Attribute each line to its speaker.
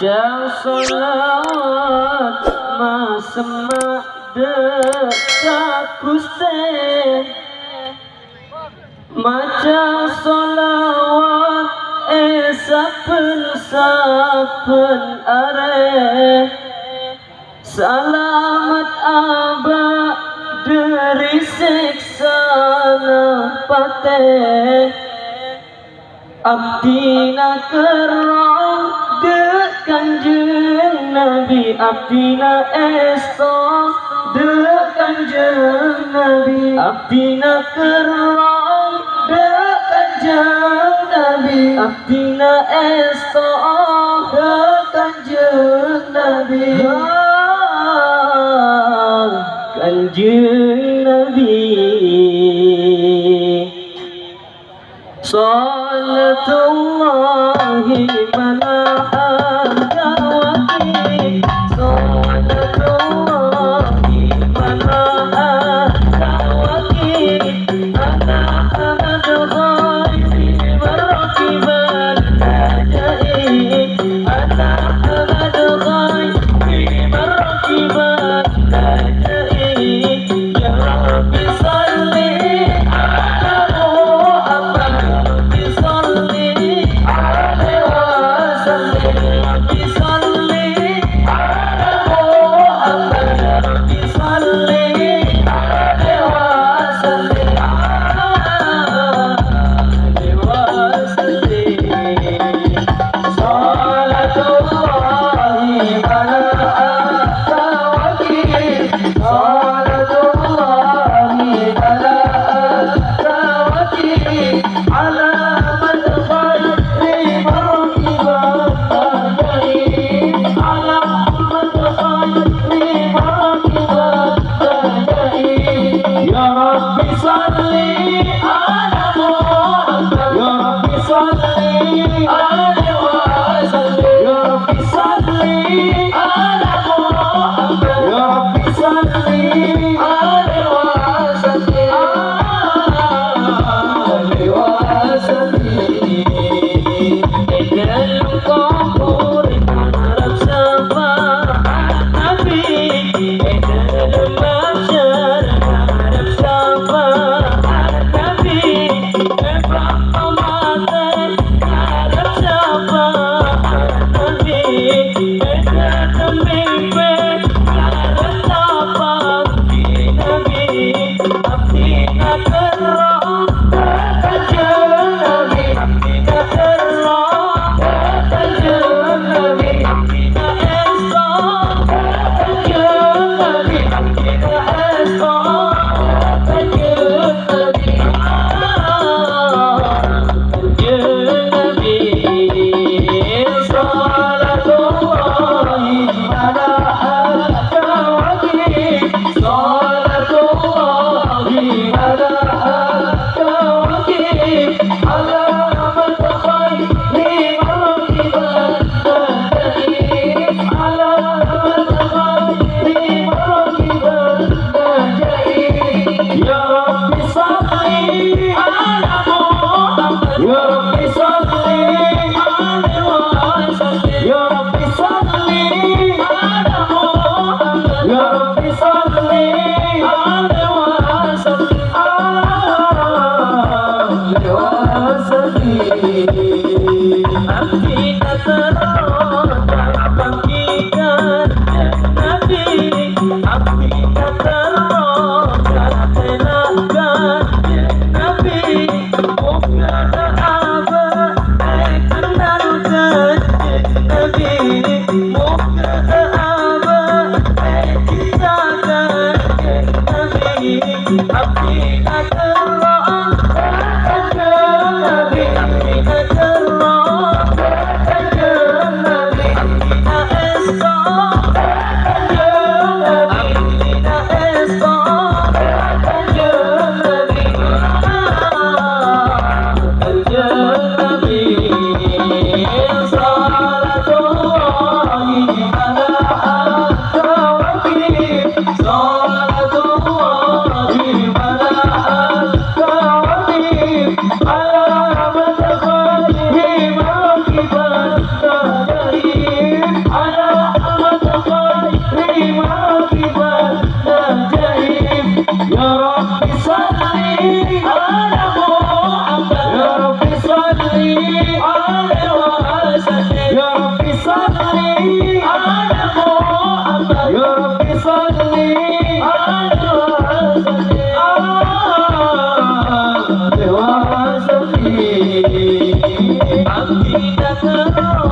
Speaker 1: Jauh salawat Masemak dekat Gusten Maca solawat Eh saben-saben areh. Salamat abah dari siksa nepate Abdi nakerah kanjeng Nabi abdina esto Delok kanjeng Nabi abdina kerong Delok kanjeng Nabi abdina esto Delok kanjeng Nabi Kanjeng Nabi. Salatullahi malam show. Amen. happy, happy. Tidak terlalu